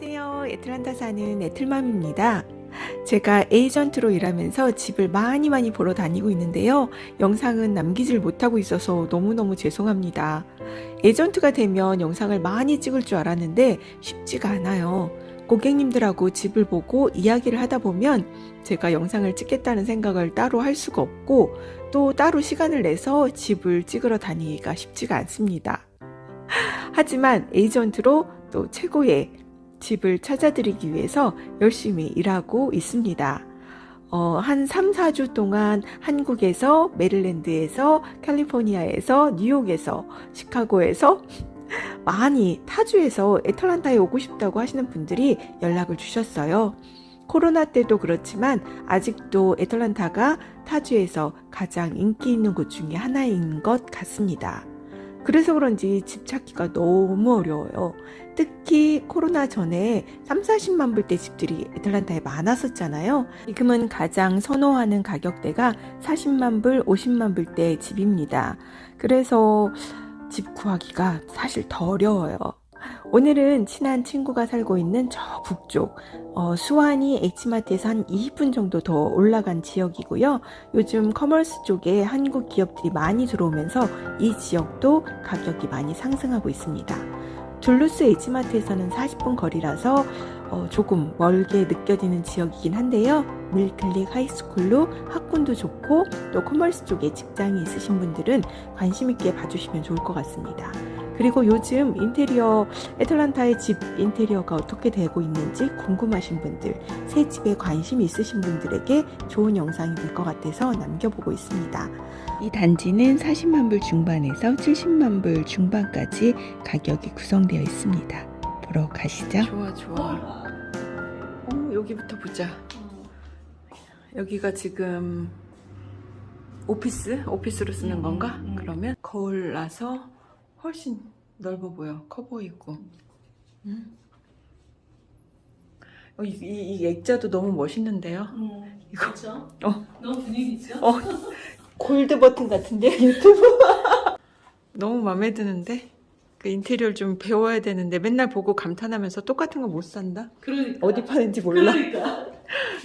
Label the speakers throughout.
Speaker 1: 안녕하세요. 애틀란타 사는 애틀맘입니다. 제가 에이전트로 일하면서 집을 많이 많이 보러 다니고 있는데요. 영상은 남기질 못하고 있어서 너무너무 죄송합니다. 에이전트가 되면 영상을 많이 찍을 줄 알았는데 쉽지가 않아요. 고객님들하고 집을 보고 이야기를 하다 보면 제가 영상을 찍겠다는 생각을 따로 할 수가 없고 또 따로 시간을 내서 집을 찍으러 다니기가 쉽지가 않습니다. 하지만 에이전트로 또 최고의 집을 찾아드리기 위해서 열심히 일하고 있습니다. 어, 한 3, 4주 동안 한국에서, 메릴랜드에서, 캘리포니아에서, 뉴욕에서, 시카고에서 많이 타주에서 애틀란타에 오고 싶다고 하시는 분들이 연락을 주셨어요. 코로나 때도 그렇지만 아직도 애틀란타가 타주에서 가장 인기 있는 곳 중에 하나인 것 같습니다. 그래서 그런지 집 찾기가 너무 어려워요. 특히 코로나 전에 3, 40만 불대 집들이 애틀란타에 많았었잖아요. 지금은 가장 선호하는 가격대가 40만 불, 50만 불대 집입니다. 그래서 집 구하기가 사실 더 어려워요. 오늘은 친한 친구가 살고 있는 저 북쪽 어, 수완이 H마트에서 한 20분 정도 더 올라간 지역이고요. 요즘 커머스 쪽에 한국 기업들이 많이 들어오면서 이 지역도 가격이 많이 상승하고 있습니다. 둘루스 H마트에서는 40분 거리라서 어, 조금 멀게 느껴지는 지역이긴 한데요. Mill Creek High School로 학군도 좋고 또 커머스 쪽에 직장이 있으신 분들은 관심 있게 봐주시면 좋을 것 같습니다. 그리고 요즘 인테리어 애틀란타의 집 인테리어가 어떻게 되고 있는지 궁금하신 분들 새 집에 관심 있으신 분들에게 좋은 영상이 될 것 같아서 남겨보고 있습니다. 이 단지는 40만 불 중반에서 70만 불 중반까지 가격이 구성되어 있습니다. 보러 가시죠. 좋아 좋아. 어, 여기부터 보자. 여기가 지금 오피스? 오피스로 쓰는 건가? 그러면 거울 나서 훨씬 넓어 보여. 커 보이고. 음. 어, 이, 이, 이, 액자도 너무 멋있는데요?
Speaker 2: 음,
Speaker 1: 이거.
Speaker 2: 그렇죠?
Speaker 1: 어.
Speaker 2: 너무 분위기 있죠?
Speaker 1: 어, 골드 버튼 같은데 유튜브? 너무 마음에 드는데? 그 인테리어를 좀 배워야 되는데 맨날 보고 감탄하면서 똑같은 거 못 산다?
Speaker 2: 그러니까.
Speaker 1: 어디 파는지 몰라.
Speaker 2: 그러니까.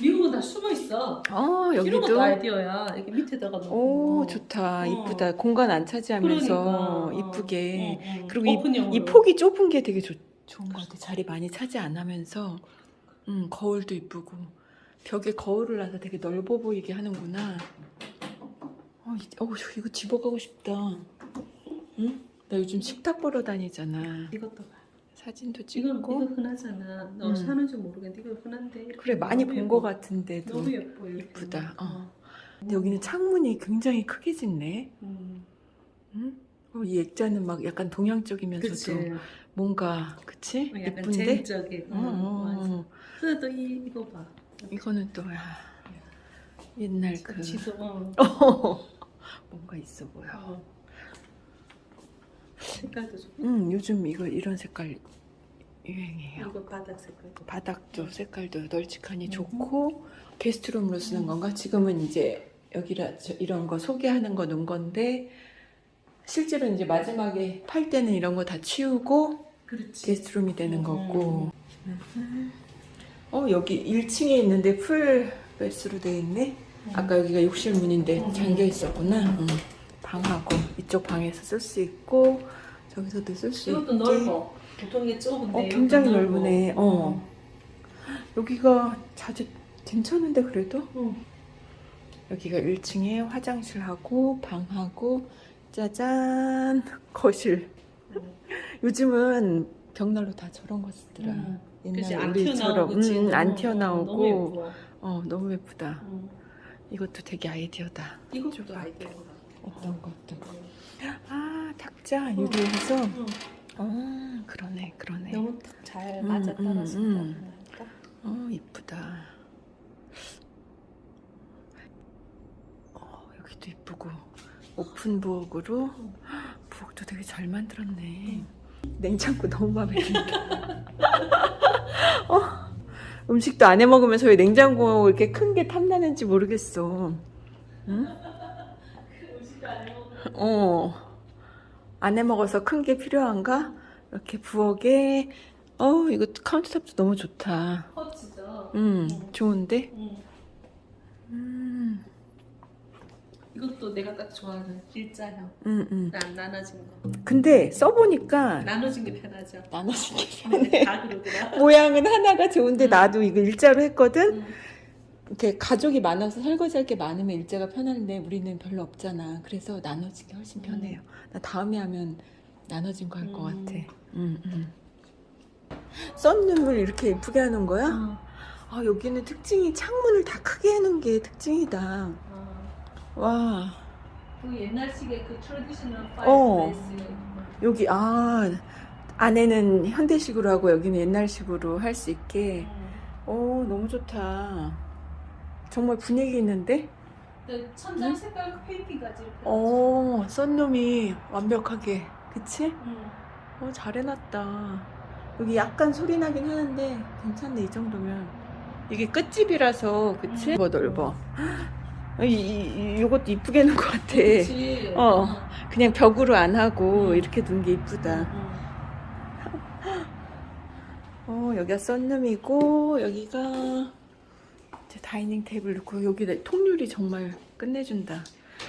Speaker 2: 미국은 다 숨어 있어.
Speaker 1: 어,
Speaker 2: 이런 것도
Speaker 1: 여기도.
Speaker 2: 아이디어야. 이렇게 밑에다가 놓고.
Speaker 1: 오, 좋다.
Speaker 2: 어.
Speaker 1: 이쁘다. 공간 안 차지하면서
Speaker 2: 그러니까.
Speaker 1: 이쁘게.
Speaker 2: 어, 어, 어.
Speaker 1: 그리고 이. 이 폭이 좁은 게 되게 좋, 좋은 것 같아. 자리 많이 차지 안 하면서. 음, 거울도 이쁘고. 벽에 거울을 놔서 되게 넓어 보이게 하는구나. 어, 이, 어 이거 집어가고 싶다. 응? 나 요즘 식탁 보러 다니잖아.
Speaker 2: 이것도 봐.
Speaker 1: 사진도 찍고.
Speaker 2: 이거 흔하잖아. 너
Speaker 1: 음.
Speaker 2: 사는지 모르겠는데 이거 흔한데.
Speaker 1: 그래, 많이 본. 것 같은데도.
Speaker 2: 너무 예뻐. 이렇게.
Speaker 1: 예쁘다. 어. 근데 여기는 창문이 굉장히 크게 짓네.
Speaker 2: 음.
Speaker 1: 응? 어, 이 액자는 막 약간 동양적이면서도
Speaker 2: 그치.
Speaker 1: 뭔가 그치?
Speaker 2: 어, 약간
Speaker 1: 예쁜데? 어, 어. 어.
Speaker 2: 또 이, 이거 봐.
Speaker 1: 이거는 또 야, 옛날 그
Speaker 2: 지도, 어.
Speaker 1: 어, 뭔가 있어 보여.
Speaker 2: 어. 색깔도 좋고.
Speaker 1: 음 요즘 이거 이런 색깔 유행이에요.
Speaker 2: 이거 바닥 색깔도.
Speaker 1: 바닥도 색깔도 널찍하니
Speaker 2: 음.
Speaker 1: 좋고 게스트룸으로 쓰는 건가? 지금은 이제 여기라 저, 이런 거 소개하는 거 놓은 건데 실제로 이제 마지막에 팔 때는 이런 거 다 치우고
Speaker 2: 그렇지.
Speaker 1: 게스트룸이 되는
Speaker 2: 음.
Speaker 1: 거고. 어 여기 1층에 있는데 풀 베스로 돼 있네. 아까 여기가 욕실 문인데
Speaker 2: 음.
Speaker 1: 잠겨 있었구나. 음. 방하고 이쪽 방에서 쓸 수 있고 저기서 도 쓸 수 있고.
Speaker 2: 이것도 넓어. 보통 이게 좁은데.
Speaker 1: 어 굉장히. 넓으네. 어 여기가 자주 괜찮은데 그래도
Speaker 2: 응.
Speaker 1: 여기가 1층에 화장실하고 방하고 짜잔 거실.
Speaker 2: 응.
Speaker 1: 요즘은 벽난로 다 저런 거 쓰더라.
Speaker 2: 응. 그치,
Speaker 1: 옛날
Speaker 2: 안
Speaker 1: 우리처럼? 음, 안
Speaker 2: 어,
Speaker 1: 튀어나오고
Speaker 2: 너무.
Speaker 1: 어 너무 예쁘다.
Speaker 2: 응.
Speaker 1: 이것도 되게 아이디어다.
Speaker 2: 이것도 같아.
Speaker 1: 어떤 것도. 아 탁자 유리해서.
Speaker 2: 응.
Speaker 1: 어 그러네 그러네.
Speaker 2: 너무 딱잘
Speaker 1: 음,
Speaker 2: 맞아
Speaker 1: 음,
Speaker 2: 떨어진다.
Speaker 1: 음. 딱어 이쁘다. 어 여기도 이쁘고 오픈 부엌으로 부엌도 되게 잘 만들었네. 냉장고 너무 마음에 든다. 어, 음식도 안 해 먹으면서 왜 냉장고 이렇게 큰 게 탐나는지 모르겠어. 응? 어. 안 해 먹어서 큰 게 필요한가? 이렇게 부엌에 어, 이거 카운터탑도 너무 좋다.
Speaker 2: 커지죠.
Speaker 1: 음,
Speaker 2: 음.
Speaker 1: 좋은데?
Speaker 2: 음.
Speaker 1: 음,
Speaker 2: 이것도 내가 딱 좋아하는 일자형.
Speaker 1: 음, 음.
Speaker 2: 난 나눠진 거.
Speaker 1: 근데 써보니까
Speaker 2: 나눠진 게 편하죠.
Speaker 1: 나눠진 게 편해.
Speaker 2: 다 그러더라.
Speaker 1: 모양은 하나가 좋은데
Speaker 2: 음.
Speaker 1: 나도 이거 일자로 했거든?
Speaker 2: 음.
Speaker 1: 이렇게 가족이 많아서 설거지할 게 많으면 일자가 편한데 우리는 별로 없잖아. 그래서 나눠진 게 훨씬 편해요. 나 다음에 하면 나눠진 거 할것
Speaker 2: 음.
Speaker 1: 같아. 음, 음. sunroom을 이렇게 예쁘게 하는 거야?
Speaker 2: 어.
Speaker 1: 아, 여기는 특징이 창문을 다 크게 해놓은 게 특징이다.
Speaker 2: 어.
Speaker 1: 와,
Speaker 2: 그 옛날식의 그 traditional
Speaker 1: 어.
Speaker 2: fireplace.
Speaker 1: 여기, 아, 안에는 현대식으로 하고 여기는 옛날식으로 할 수 있게.
Speaker 2: 음.
Speaker 1: 오, 너무 좋다. 정말 분위기 있는데?
Speaker 2: 그 천장 색깔 페인팅까지 이렇게.
Speaker 1: 오, 썬룸이 완벽하게. 그치?
Speaker 2: 음.
Speaker 1: 어, 잘 해놨다. 여기 약간 소리 나긴 하는데 괜찮네, 이 정도면. 이게 끝집이라서, 그치? 넓어, 넓어. 이, 이, 이것도 이쁘게 해놓은 것 같아.
Speaker 2: 그치.
Speaker 1: 어. 그냥 벽으로 안 하고
Speaker 2: 음.
Speaker 1: 이렇게 둔게 이쁘다.
Speaker 2: 음.
Speaker 1: 어, 여기가 썬룸이고, 여기가 다이닝 테이블 놓고, 여기 통유리 정말 끝내준다.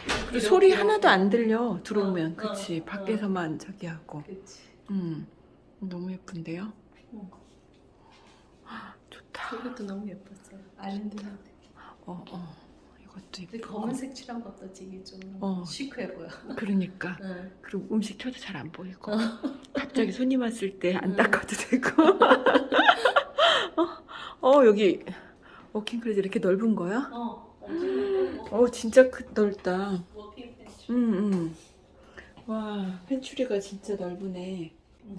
Speaker 1: 그리고
Speaker 2: 이렇게,
Speaker 1: 소리. 하나도 안 들려, 들어오면.
Speaker 2: 어,
Speaker 1: 그치?
Speaker 2: 어,
Speaker 1: 밖에서만 저기 하고.
Speaker 2: 그치.
Speaker 1: 음, 너무 예쁜데요?
Speaker 2: 응.
Speaker 1: 좋다.
Speaker 2: 이것도 너무 예뻤어요. 아일랜드인데.
Speaker 1: 어, 어. 이것도 예쁘고.
Speaker 2: 검은색 칠한 것도 되게 좀
Speaker 1: 어.
Speaker 2: 시크해 보여.
Speaker 1: 그러니까.
Speaker 2: 응.
Speaker 1: 그리고 음식 켜도 잘 안 보이고. 갑자기 손님 왔을 때안
Speaker 2: 음.
Speaker 1: 닦아도 되고. 어, 어, 여기 워킹 클래스 이렇게 넓은 거야?
Speaker 2: 어.
Speaker 1: 어, 진짜 크, 넓다.
Speaker 2: 워킹 벤치.
Speaker 1: 음, 음. 와, 펜츄리가 진짜 넓으네.
Speaker 2: 음.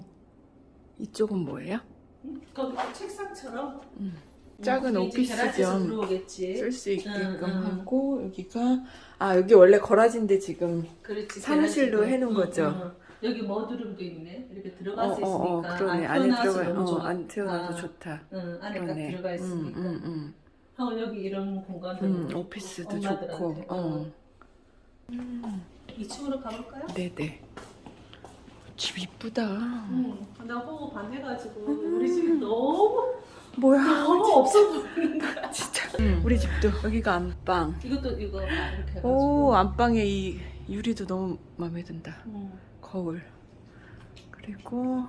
Speaker 1: 이쪽은 뭐예요?
Speaker 2: 응? 거기 그 책상처럼
Speaker 1: 음. 작은
Speaker 2: 그게 이제
Speaker 1: 오피스
Speaker 2: 베란다에서
Speaker 1: 겸
Speaker 2: 들어오겠지.
Speaker 1: 쓸수 있게끔
Speaker 2: 응, 응.
Speaker 1: 하고 여기가 아 여기 원래 거라지인데 지금
Speaker 2: 그렇지.
Speaker 1: 사무실로
Speaker 2: 베란다에서.
Speaker 1: 해놓은
Speaker 2: 응,
Speaker 1: 거죠?
Speaker 2: 응. 여기 머드룸도 있네. 이렇게
Speaker 1: 어,
Speaker 2: 들어갈 수
Speaker 1: 어, 어,
Speaker 2: 있으니까.
Speaker 1: 그러네
Speaker 2: 안
Speaker 1: 안에
Speaker 2: 태어나서
Speaker 1: 들어가 어. 안 태어나도
Speaker 2: 아,
Speaker 1: 좋다
Speaker 2: 응, 안에 딱
Speaker 1: 그러네
Speaker 2: 들어가 있으니까.
Speaker 1: 음, 음, 음.
Speaker 2: 어, 여기 이런 공간도
Speaker 1: 음, 오피스도
Speaker 2: 엄마들한테.
Speaker 1: 좋고 어.
Speaker 2: 응. 2층으로 가볼까요?
Speaker 1: 네네 집 이쁘다
Speaker 2: 응. 나 호흡 반해가지고
Speaker 1: 음.
Speaker 2: 우리 집이 너무
Speaker 1: 뭐야
Speaker 2: 너무 없어 보이는 거야.
Speaker 1: 진짜 우리 집도 여기가 안방
Speaker 2: 이것도 이거 이렇게.
Speaker 1: 오 안방에 이 유리도 너무 마음에 든다
Speaker 2: 응.
Speaker 1: 거울 그리고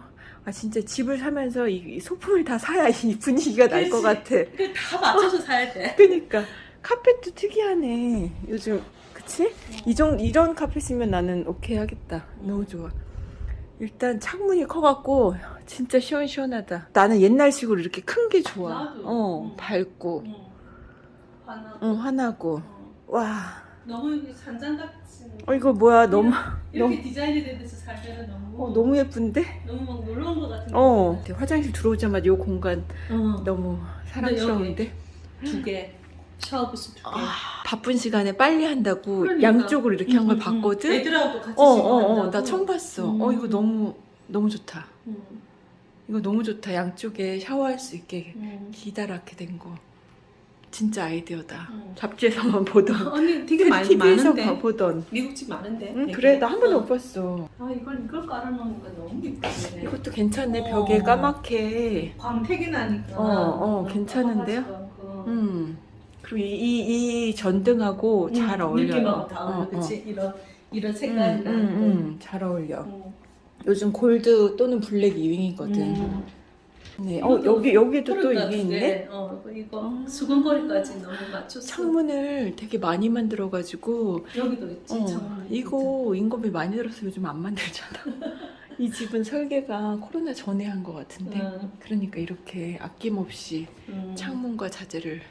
Speaker 1: 아 진짜 집을 사면서 이, 이 소품을 다 사야 이 분위기가 날 것. 같아
Speaker 2: 그 다 맞춰서 사야 돼.
Speaker 1: 그니까 카펫도 특이하네 요즘 그치? 이정, 이런 카펫이면 나는 오케이 하겠다 너무 좋아 일단 창문이 커갖고 진짜 시원시원하다 나는 옛날식으로 이렇게 큰 게 좋아
Speaker 2: 나도.
Speaker 1: 어
Speaker 2: 응.
Speaker 1: 밝고
Speaker 2: 응. 화나.
Speaker 1: 응
Speaker 2: 어.
Speaker 1: 와
Speaker 2: 너무 산장같이.
Speaker 1: 어, 이거 뭐야 너무
Speaker 2: 이렇게
Speaker 1: 너무-
Speaker 2: 디자인이 된 데서 살면은 너무
Speaker 1: 어, 너무 예쁜데?
Speaker 2: 너무 막온것 같은.
Speaker 1: 어 화장실 들어오자마자 이 공간
Speaker 2: 어.
Speaker 1: 너무 사랑스러운데
Speaker 2: 두 개. 샤워부스 두 개.
Speaker 1: 아, 바쁜 시간에 빨리 한다고
Speaker 2: 그러니까.
Speaker 1: 양쪽으로 이렇게 한걸
Speaker 2: 응, 응, 응.
Speaker 1: 봤거든
Speaker 2: 애들하고도 같이
Speaker 1: 어, 어. 어, 나 처음 봤어.
Speaker 2: 음.
Speaker 1: 어, 이거 너무, 너무 좋다.
Speaker 2: 응.
Speaker 1: 이거 너무 좋다. 양쪽에 샤워할 수 있게
Speaker 2: 응.
Speaker 1: 기다랗게 된 거. 진짜 아이디어다.
Speaker 2: 응.
Speaker 1: 잡지에서만 보던.
Speaker 2: 언니 되게 많이
Speaker 1: TV에서
Speaker 2: 많은데.
Speaker 1: 보던.
Speaker 2: 미국집 많은데.
Speaker 1: 응. 그래. 나 한 번도
Speaker 2: 어.
Speaker 1: 못 봤어.
Speaker 2: 아 이걸 이걸 깔아놓으니까 너무 예쁘네.
Speaker 1: 이것도 괜찮네.
Speaker 2: 어.
Speaker 1: 벽에 까맣게.
Speaker 2: 광택이 나니까.
Speaker 1: 어, 어, 괜찮은데요?
Speaker 2: 않고.
Speaker 1: 음. 그리고 이, 이, 이 전등하고 잘
Speaker 2: 음,
Speaker 1: 어울려요.
Speaker 2: 느낌하고 다 어울려.
Speaker 1: 어, 어.
Speaker 2: 그치? 이런 이런
Speaker 1: 음,
Speaker 2: 색깔이랑.
Speaker 1: 음, 음, 잘 어울려.
Speaker 2: 음.
Speaker 1: 요즘 골드 또는 블랙 유행이거든.
Speaker 2: 음.
Speaker 1: 네. 어, 여기, 여기도 또 이게. 있네?
Speaker 2: 어, 이거
Speaker 1: 어.
Speaker 2: 수건거리까지 너무 맞췄어.
Speaker 1: 창문을 되게 많이 만들어가지고
Speaker 2: 여기도 있지.
Speaker 1: 어,
Speaker 2: 창문.
Speaker 1: 이거 인건비 많이 들어서 요즘 안 만들잖아. 이 집은 설계가 코로나 전에 한 것 같은데.
Speaker 2: 응.
Speaker 1: 그러니까 이렇게 아낌없이
Speaker 2: 음.
Speaker 1: 창문과 자재를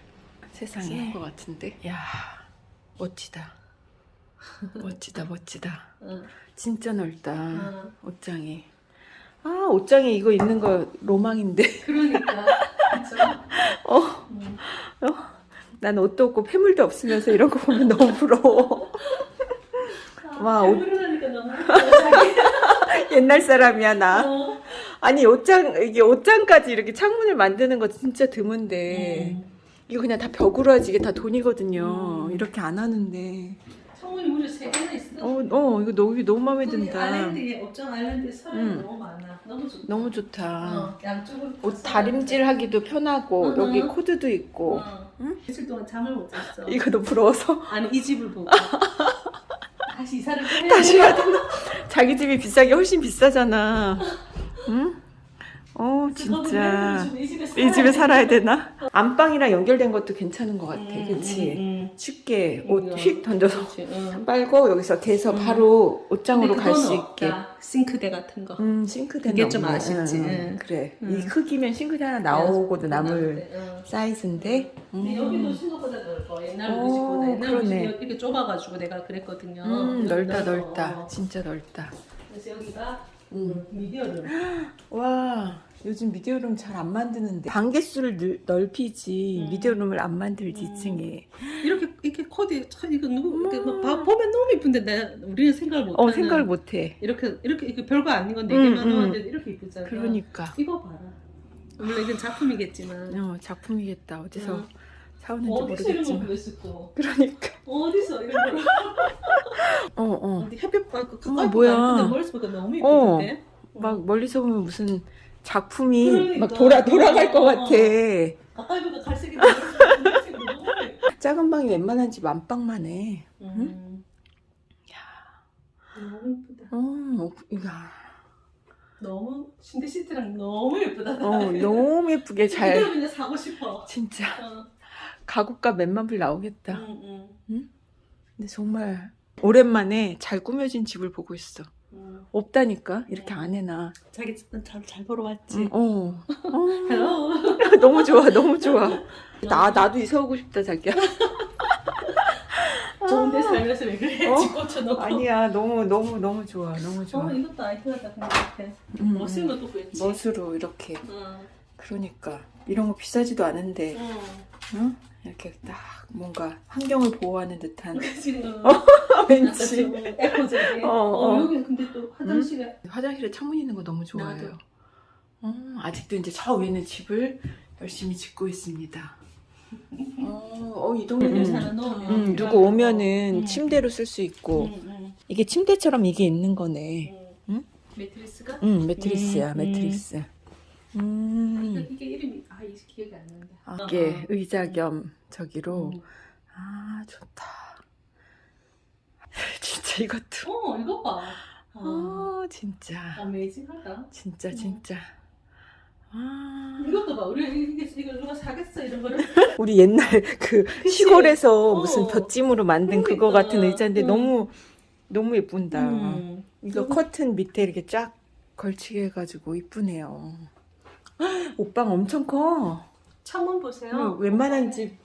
Speaker 1: 세상에. 한 것 같은데. 야 멋지다. 멋지다, 멋지다.
Speaker 2: 응.
Speaker 1: 진짜 넓다.
Speaker 2: 응.
Speaker 1: 옷장이. 아, 옷장에 이거 있는 거 로망인데.
Speaker 2: 그러니까.
Speaker 1: 어,
Speaker 2: 음.
Speaker 1: 난 옷도 없고 폐물도 없으면서 이런 거 보면 너무 부러워. 와, 옷-
Speaker 2: 너무.
Speaker 1: 옛날 사람이야, 나.
Speaker 2: 어.
Speaker 1: 아니, 옷장, 이게 옷장까지 이렇게 창문을 만드는 거 진짜 드문데.
Speaker 2: 음.
Speaker 1: 이거 그냥 다 벽으로 하지 이게 다 돈이거든요.
Speaker 2: 음.
Speaker 1: 이렇게 안 하는데.
Speaker 2: 창문이 무려 세 개나 있어.
Speaker 1: 어, 어, 이거 너무, 너무 마음에 든다.
Speaker 2: 아일랜드에 업장 아일랜드에 사람이
Speaker 1: 음.
Speaker 2: 너무 많아. 너무 좋다.
Speaker 1: 너무 좋다.
Speaker 2: 어, 양쪽으로
Speaker 1: 옷 다림질하기도 편하고
Speaker 2: 응,
Speaker 1: 여기
Speaker 2: 응.
Speaker 1: 코드도 있고.
Speaker 2: 어.
Speaker 1: 응?
Speaker 2: 며칠 동안 잠을 못 잤어.
Speaker 1: 이거 너 부러워서
Speaker 2: 아니 이 집을 보고 다시 이사를 또 해야
Speaker 1: 다시
Speaker 2: 돼.
Speaker 1: 해야 되나? 자기 집이 비싸게 훨씬 비싸잖아. 응? 어 진짜
Speaker 2: 이 집에,
Speaker 1: 살아야 되나? 안방이랑 연결된 것도 괜찮은 것 같아.
Speaker 2: 음,
Speaker 1: 그치?
Speaker 2: 음, 음.
Speaker 1: 쉽게
Speaker 2: 음,
Speaker 1: 옷휙 던져서
Speaker 2: 응.
Speaker 1: 빨고 여기서 대서
Speaker 2: 음.
Speaker 1: 바로 옷장으로 갈 수 있게.
Speaker 2: 싱크대 같은 거.
Speaker 1: 음 싱크대는
Speaker 2: 그게 좀. 아쉽지.
Speaker 1: 그래.
Speaker 2: 응.
Speaker 1: 이 크기면 싱크대 하나 나오고도 남을
Speaker 2: 응.
Speaker 1: 사이즈인데.
Speaker 2: 근데
Speaker 1: 음.
Speaker 2: 여기도 생각보다 넓어. 옛날
Speaker 1: 오,
Speaker 2: 우리 집보다 옛날 우리. 집이 이렇게 좁아가지고 내가 그랬거든요.
Speaker 1: 음, 넓다
Speaker 2: 넓어.
Speaker 1: 넓다. 진짜 넓다.
Speaker 2: 그래서 여기가
Speaker 1: 음.
Speaker 2: 미디어룸.
Speaker 1: 와 요즘 미디어룸 잘 안 만드는데 방개수를 늘- 넓히지
Speaker 2: 음.
Speaker 1: 미디어룸을 안 만들지
Speaker 2: 음.
Speaker 1: 2층에
Speaker 2: 이렇게 이렇게 코디 참 이거 누구 이렇게 막 봐- 보면 너무 이쁜데 우리는 생각을 못.
Speaker 1: 어 생각을 못해
Speaker 2: 이렇게 이렇게 이렇게 별거 아닌
Speaker 1: 음,
Speaker 2: 개만
Speaker 1: 음.
Speaker 2: 넣었는데 이렇게 이쁘잖아.
Speaker 1: 그러니까
Speaker 2: 이거 봐라. 물론 이건 작품이겠지만
Speaker 1: 어 작품이겠다 어디서
Speaker 2: 응.
Speaker 1: 사오는지
Speaker 2: 어디서 이런 걸
Speaker 1: 모르겠지만
Speaker 2: 구했을까?
Speaker 1: 그러니까
Speaker 2: 어디서 이런 걸?
Speaker 1: 어어
Speaker 2: 어디 햇빛 가까이
Speaker 1: 어머, 뭐야.
Speaker 2: 근데 멀리서 보니까 너무
Speaker 1: 어.
Speaker 2: 이쁘던데.
Speaker 1: 막 멀리서 보면 무슨 작품이
Speaker 2: 그러니까.
Speaker 1: 막 돌아 돌아갈 것
Speaker 2: 어,
Speaker 1: 같아
Speaker 2: 가까이 보니까 갈색이.
Speaker 1: 작은 방이 웬만한 집 안방만 해
Speaker 2: 음. 너무 예쁘다.
Speaker 1: 어, 야,
Speaker 2: 너무 침대 시트랑 너무 예쁘다.
Speaker 1: 어 너무 예쁘게 잘
Speaker 2: 그냥 사고 싶어.
Speaker 1: 진짜
Speaker 2: 어.
Speaker 1: 가구가 몇만 불 나오겠다
Speaker 2: 응, 응,
Speaker 1: 근데 정말 오랜만에 잘 꾸며진 집을 보고 있어.
Speaker 2: 응.
Speaker 1: 없다니까 이렇게 안 해놔.
Speaker 2: 자기 잘잘 보러 왔지.
Speaker 1: 응, 어. 어.
Speaker 2: Hello.
Speaker 1: 너무 좋아, 너무 좋아. 나 나도 이사 오고 싶다 자기야.
Speaker 2: 좋은데 살면서 왜 그래?
Speaker 1: 어?
Speaker 2: 집 고쳐놓고.
Speaker 1: 아니야, 너무 너무 너무 좋아, 너무 좋아.
Speaker 2: 어 이것도 아이템이다 근데
Speaker 1: 음,
Speaker 2: 멋진 것도 구했지.
Speaker 1: 멋으로 이렇게.
Speaker 2: 응.
Speaker 1: 그러니까 이런 거 비싸지도 않은데,
Speaker 2: 응.
Speaker 1: 응? 이렇게 딱 뭔가 환경을 보호하는 듯한
Speaker 2: 지금
Speaker 1: 왠지
Speaker 2: 에코제리.
Speaker 1: 어,
Speaker 2: 어,
Speaker 1: 어.
Speaker 2: 여기 근데 또 화장실에
Speaker 1: 화장실에 창문 있는 거 너무 좋아해요. 어, 아직도 이제 저 위에 있는 집을 열심히 짓고 있습니다. 어, 어, 이 동네는
Speaker 2: 음. 하나 넣으면
Speaker 1: 음, 누구 오면은
Speaker 2: 음.
Speaker 1: 침대로 쓸 수 있고
Speaker 2: 응, 응,
Speaker 1: 이게 침대처럼 이게 있는 거네.
Speaker 2: 응.
Speaker 1: 응?
Speaker 2: 매트리스가?
Speaker 1: 음 매트리스야
Speaker 2: 음,
Speaker 1: 매트리스.
Speaker 2: 이게,
Speaker 1: 음
Speaker 2: 이게 이름이 아 이게 기억이 안 난다.
Speaker 1: 아,
Speaker 2: 어, 어.
Speaker 1: 의자 겸 저기로
Speaker 2: 음.
Speaker 1: 아 좋다. 진짜 이것도
Speaker 2: 어 이거 봐. 어.
Speaker 1: 아 진짜
Speaker 2: 어메이징하다.
Speaker 1: 진짜
Speaker 2: 음.
Speaker 1: 진짜 아
Speaker 2: 이것도 봐. 우리 이게 이거 누가 사겠어 이런 거를.
Speaker 1: 우리 옛날 그
Speaker 2: 그치?
Speaker 1: 시골에서
Speaker 2: 어.
Speaker 1: 무슨 볏찜으로 만든 그거
Speaker 2: 그러니까.
Speaker 1: 같은 의자인데
Speaker 2: 음.
Speaker 1: 너무 너무 예쁜다.
Speaker 2: 음.
Speaker 1: 이거
Speaker 2: 이거-
Speaker 1: 커튼 밑에 이렇게 쫙 걸치게 해가지고 이쁘네요. 옷방 엄청 커.
Speaker 2: 창문 보세요.
Speaker 1: 응, 웬만한 집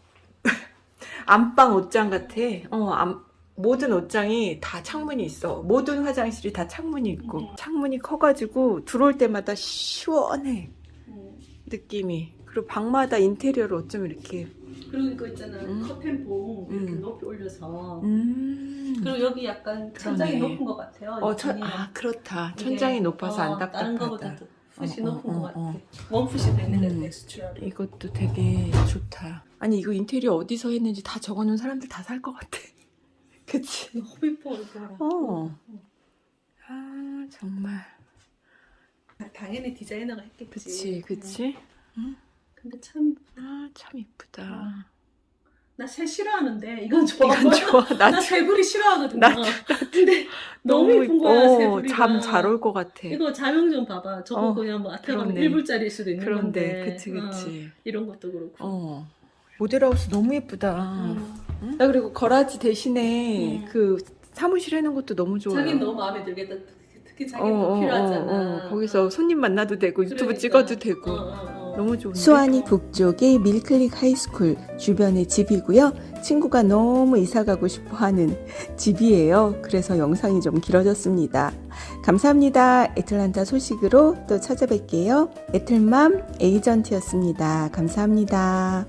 Speaker 1: 안방 옷장 같아. 어, 안- 모든 옷장이 다 창문이 있어. 모든 화장실이 다 창문이 있고
Speaker 2: 음.
Speaker 1: 창문이 커가지고 들어올 때마다 시원해
Speaker 2: 음.
Speaker 1: 느낌이. 그리고 방마다 인테리어를 어쩜 이렇게.
Speaker 2: 그리고 이거 있잖아.
Speaker 1: 음.
Speaker 2: 커튼 봉 이렇게
Speaker 1: 음.
Speaker 2: 높이 올려서.
Speaker 1: 음.
Speaker 2: 그리고 여기 약간 천장이
Speaker 1: 그러네.
Speaker 2: 높은 것 같아요.
Speaker 1: 어, 천. 아 그렇다. 천장이 높아서
Speaker 2: 어,
Speaker 1: 안
Speaker 2: 다른
Speaker 1: 답답하다.
Speaker 2: 더 풋이
Speaker 1: 어, 어,
Speaker 2: 높은
Speaker 1: 어,
Speaker 2: 것 같아.
Speaker 1: 어.
Speaker 2: 원풋이 되는
Speaker 1: 음.
Speaker 2: 데 텍스처럼.
Speaker 1: 이것도 되게 좋다. 아니 이거 인테리어 어디서 했는지 다 적어놓은 사람들 다 살 것 같아. 그치?
Speaker 2: 이거 봐라.
Speaker 1: 어. 아 정말.
Speaker 2: 아, 당연히 디자이너가 했겠지.
Speaker 1: 그치 그치?
Speaker 2: 음. 근데
Speaker 1: 참나아참 이쁘다.
Speaker 2: 새 싫어하는데 이건 좋아.
Speaker 1: 이건 좋아.
Speaker 2: 나나 새불이 싫어하거든요.
Speaker 1: 나도,
Speaker 2: 근데 너무 예쁜 거야 새 이불이가.
Speaker 1: 잠잘 올 것 같아.
Speaker 2: 이거 조명 좀 봐봐. 저거
Speaker 1: 어,
Speaker 2: 그냥 뭐 아껴 가면
Speaker 1: 그러네.
Speaker 2: 1불짜리일 수도 있는
Speaker 1: 그런데
Speaker 2: 건데.
Speaker 1: 그치
Speaker 2: 어,
Speaker 1: 그치.
Speaker 2: 이런 것도 그렇고.
Speaker 1: 어. 모델하우스 너무 예쁘다.
Speaker 2: 음.
Speaker 1: 응? 나 그리고 garage 대신에
Speaker 2: 음.
Speaker 1: 그 사무실 해놓은 것도 너무 좋아요.
Speaker 2: 자기는 너무 마음에 들겠다. 특히
Speaker 1: 어,
Speaker 2: 자기는
Speaker 1: 어,
Speaker 2: 필요하잖아.
Speaker 1: 어, 어. 거기서 손님 만나도 되고 유튜브
Speaker 2: 그러니까.
Speaker 1: 찍어도 되고
Speaker 3: 스와니 북쪽의 Mill Creek High School 주변의 집이고요. 친구가 너무 이사 가고 싶어 하는 집이에요. 그래서 영상이 좀 길어졌습니다. 감사합니다. 애틀란타 소식으로 또 찾아뵐게요. 애틀맘 에이전트였습니다. 감사합니다.